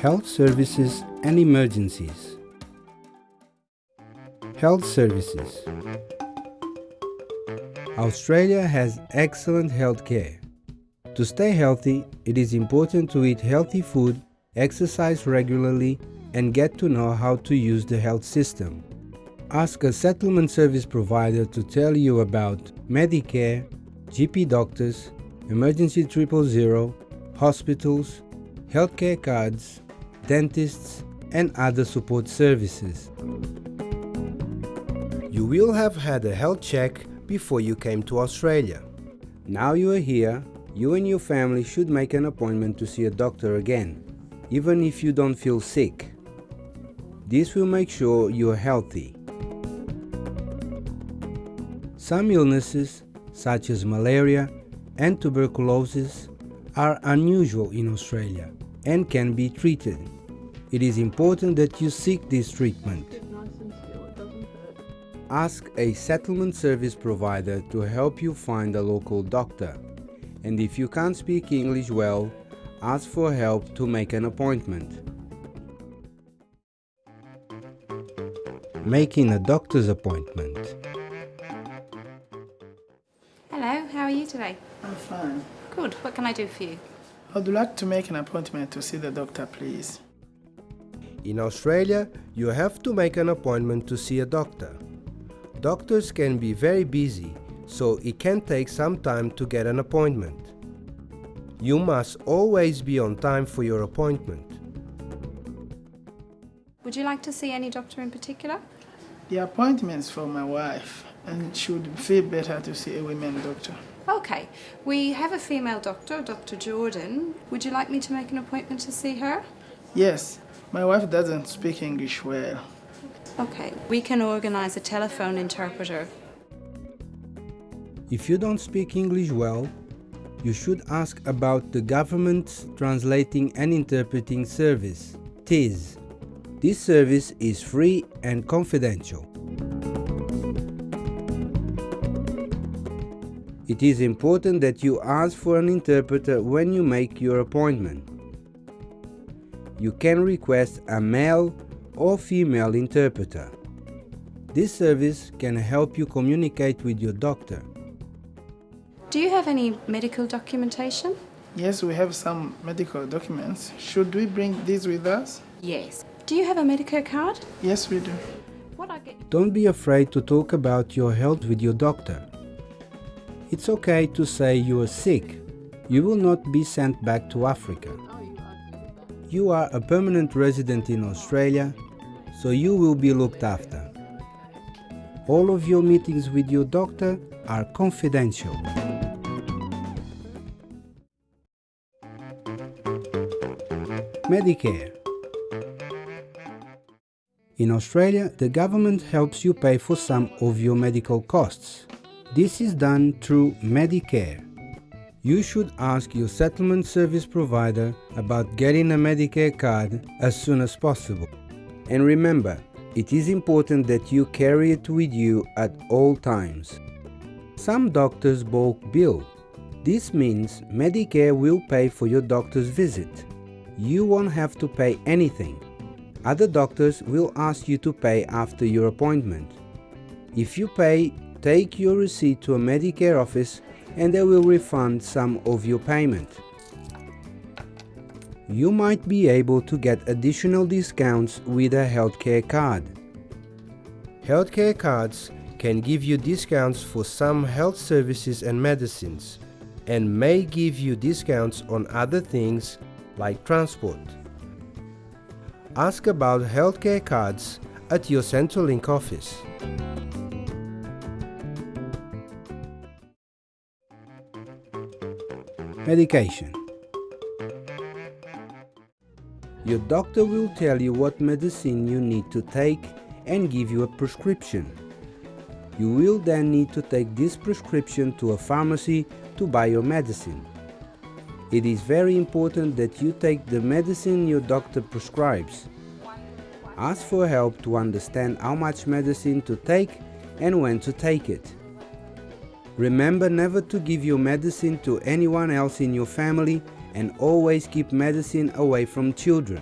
Health Services and Emergencies Health Services Australia has excellent health care. To stay healthy, it is important to eat healthy food, exercise regularly, and get to know how to use the health system. Ask a settlement service provider to tell you about Medicare, GP doctors, emergency triple zero, hospitals, healthcare cards, dentists, and other support services. You will have had a health check before you came to Australia. Now you are here, you and your family should make an appointment to see a doctor again, even if you don't feel sick. This will make sure you are healthy. Some illnesses, such as malaria and tuberculosis, are unusual in Australia and can be treated. It is important that you seek this treatment. Ask a settlement service provider to help you find a local doctor. And if you can't speak English well, ask for help to make an appointment. Making a doctor's appointment. Hello, how are you today? I'm fine. Good, what can I do for you? I'd like to make an appointment to see the doctor, please. In Australia, you have to make an appointment to see a doctor. Doctors can be very busy, so it can take some time to get an appointment. You must always be on time for your appointment. Would you like to see any doctor in particular? The appointment's for my wife, and she would feel better to see a women doctor. Okay, we have a female doctor, Dr. Jordan. Would you like me to make an appointment to see her? Yes, my wife doesn't speak English well. Okay, we can organise a telephone interpreter. If you don't speak English well, you should ask about the government's Translating and Interpreting Service, TIS. This service is free and confidential. It is important that you ask for an interpreter when you make your appointment. You can request a male or female interpreter. This service can help you communicate with your doctor. Do you have any medical documentation? Yes, we have some medical documents. Should we bring these with us? Yes. Do you have a Medicare card? Yes, we do. What I get? Don't be afraid to talk about your health with your doctor. It's okay to say you are sick. You will not be sent back to Africa. You are a permanent resident in Australia, so you will be looked after. All of your meetings with your doctor are confidential. Medicare In Australia, the government helps you pay for some of your medical costs. This is done through Medicare. You should ask your settlement service provider about getting a Medicare card as soon as possible. And remember, it is important that you carry it with you at all times. Some doctors bulk bill. This means Medicare will pay for your doctor's visit. You won't have to pay anything. Other doctors will ask you to pay after your appointment. If you pay, take your receipt to a Medicare office and they will refund some of your payment. You might be able to get additional discounts with a healthcare card. Healthcare cards can give you discounts for some health services and medicines, and may give you discounts on other things like transport. Ask about healthcare cards at your Centrelink office. Medication Your doctor will tell you what medicine you need to take and give you a prescription. You will then need to take this prescription to a pharmacy to buy your medicine. It is very important that you take the medicine your doctor prescribes. Ask for help to understand how much medicine to take and when to take it. Remember never to give your medicine to anyone else in your family and always keep medicine away from children.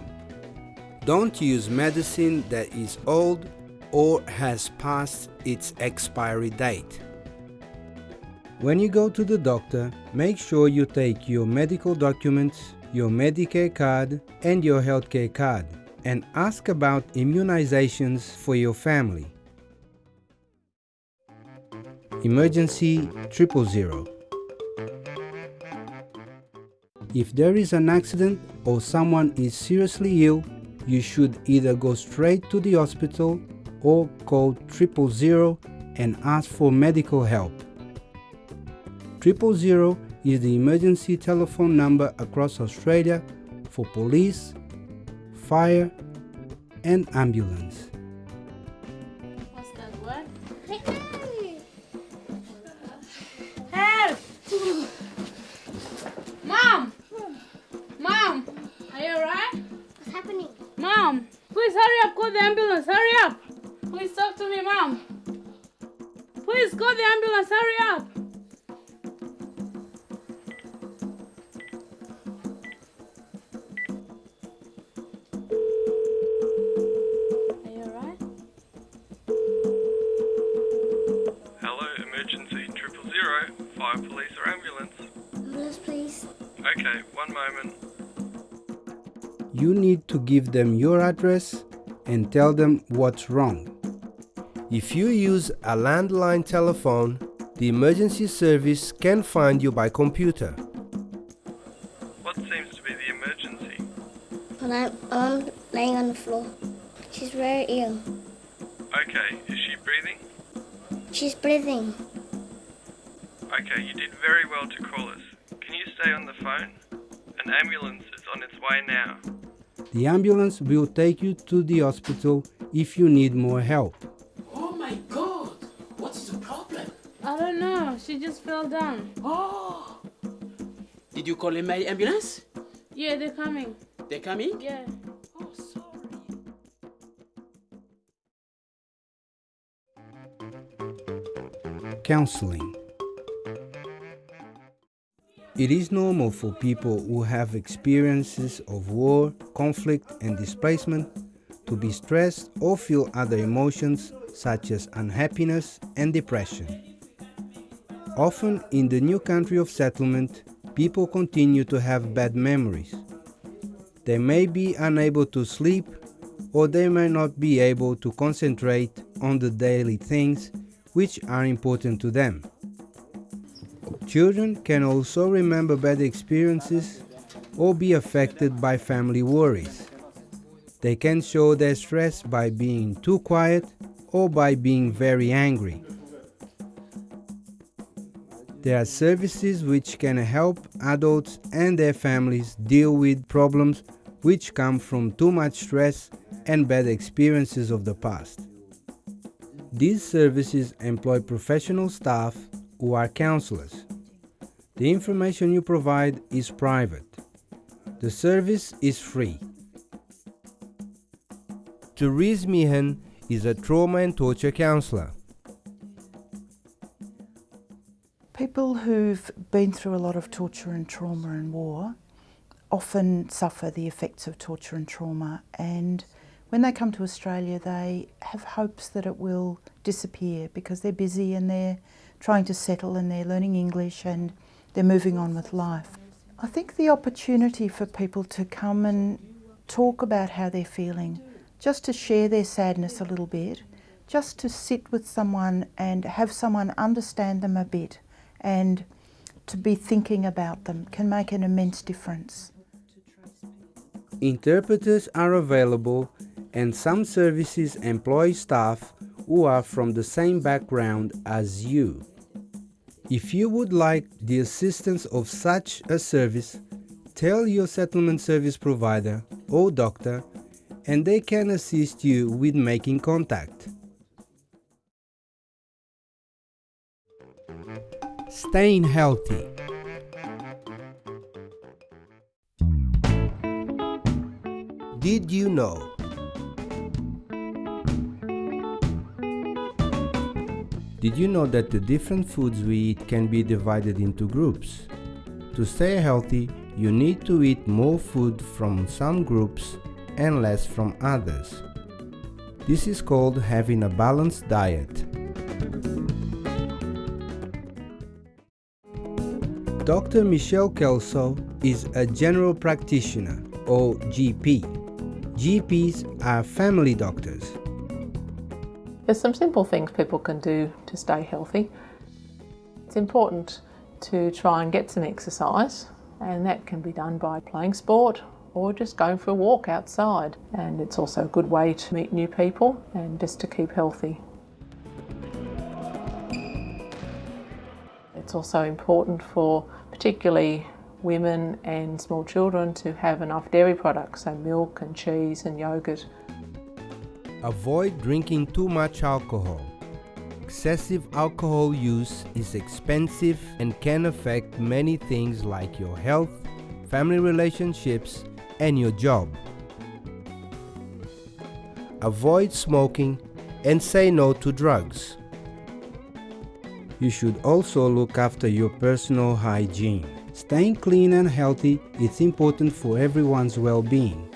Don't use medicine that is old or has passed its expiry date. When you go to the doctor, make sure you take your medical documents, your Medicare card and your healthcare card and ask about immunizations for your family. Emergency Triple Zero If there is an accident or someone is seriously ill, you should either go straight to the hospital or call triple zero and ask for medical help. Triple zero is the emergency telephone number across Australia for police, fire and ambulance. Please call the ambulance, hurry up! Are you alright? Hello, emergency triple zero, fire, police, or ambulance. Ambulance, please. Okay, one moment. You need to give them your address and tell them what's wrong. If you use a landline telephone, the emergency service can find you by computer. What seems to be the emergency? When I'm, I'm laying on the floor. She's very ill. Okay, is she breathing? She's breathing. Okay, you did very well to call us. Can you stay on the phone? An ambulance is on its way now. The ambulance will take you to the hospital if you need more help. Oh my god! What is the problem? I don't know, she just fell down. Oh! Did you call in my ambulance? Yeah, they're coming. They're coming? Yeah. Oh, sorry. Counseling It is normal for people who have experiences of war, conflict, and displacement to be stressed or feel other emotions such as unhappiness and depression. Often in the new country of settlement, people continue to have bad memories. They may be unable to sleep or they may not be able to concentrate on the daily things which are important to them. Children can also remember bad experiences or be affected by family worries. They can show their stress by being too quiet or by being very angry. There are services which can help adults and their families deal with problems which come from too much stress and bad experiences of the past. These services employ professional staff who are counselors. The information you provide is private. The service is free. Therese Meehan is a trauma and torture counselor. People who've been through a lot of torture and trauma and war often suffer the effects of torture and trauma, and when they come to Australia, they have hopes that it will disappear because they're busy and they're trying to settle and they're learning English and they're moving on with life. I think the opportunity for people to come and talk about how they're feeling, just to share their sadness a little bit, just to sit with someone and have someone understand them a bit and to be thinking about them can make an immense difference. Interpreters are available and some services employ staff who are from the same background as you. If you would like the assistance of such a service, tell your settlement service provider or doctor and they can assist you with making contact. Staying healthy. Did you know? Did you know that the different foods we eat can be divided into groups? To stay healthy, you need to eat more food from some groups and less from others. This is called having a balanced diet. Dr. Michelle Kelso is a general practitioner or GP. GPs are family doctors. There's some simple things people can do to stay healthy. It's important to try and get some exercise, and that can be done by playing sport or just going for a walk outside. And it's also a good way to meet new people and just to keep healthy. It's also important for particularly women and small children to have enough dairy products, so milk and cheese and yogurt. Avoid drinking too much alcohol. Excessive alcohol use is expensive and can affect many things like your health, family relationships, and your job. Avoid smoking and say no to drugs. You should also look after your personal hygiene. Staying clean and healthy is important for everyone's well-being.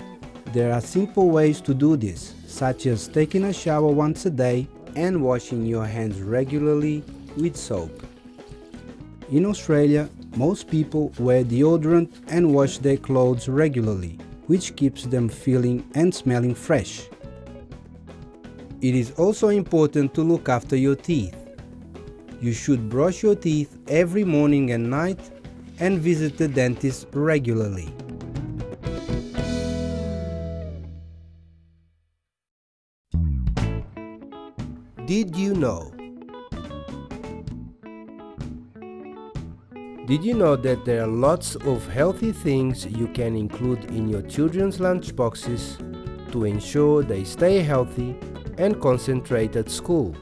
There are simple ways to do this, such as taking a shower once a day and washing your hands regularly with soap. In Australia, most people wear deodorant and wash their clothes regularly, which keeps them feeling and smelling fresh. It is also important to look after your teeth. You should brush your teeth every morning and night and visit the dentist regularly. Did you know? Did you know that there are lots of healthy things you can include in your children's lunchboxes to ensure they stay healthy and concentrate at school?